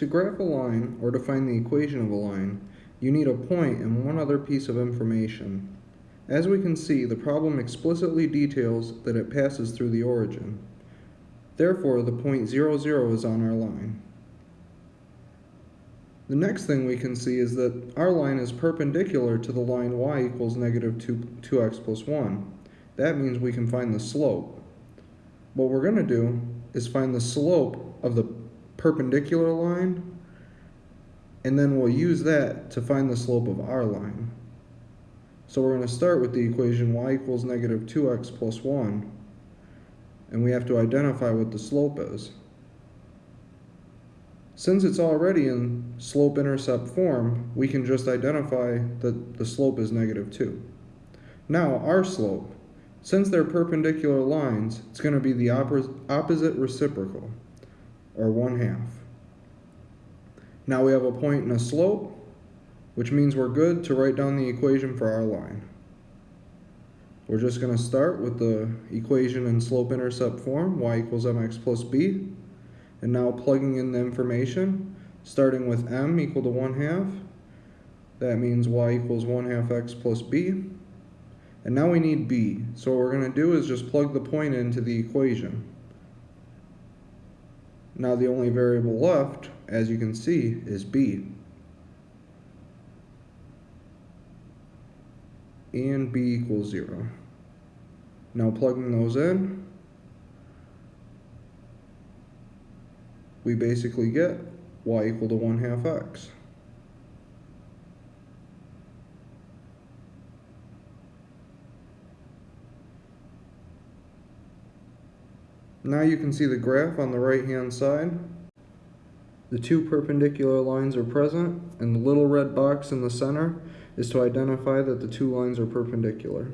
To graph a line, or to find the equation of a line, you need a point and one other piece of information. As we can see, the problem explicitly details that it passes through the origin. Therefore, the point 0, 0 is on our line. The next thing we can see is that our line is perpendicular to the line y equals negative 2, 2x plus 1. That means we can find the slope. What we're going to do is find the slope of the perpendicular line, and then we'll use that to find the slope of our line. So we're going to start with the equation y equals negative 2x plus 1, and we have to identify what the slope is. Since it's already in slope-intercept form, we can just identify that the slope is negative 2. Now, our slope. Since they're perpendicular lines, it's going to be the opposite reciprocal, or 1 half. Now we have a point and a slope, which means we're good to write down the equation for our line. We're just going to start with the equation in slope-intercept form, y equals mx plus b, and now plugging in the information, starting with m equal to 1 half, that means y equals 1 half x plus b. And now we need b, so what we're going to do is just plug the point into the equation. Now the only variable left, as you can see, is b. And b equals 0. Now plugging those in, we basically get y equal to 1 half x. Now you can see the graph on the right hand side. The two perpendicular lines are present and the little red box in the center is to identify that the two lines are perpendicular.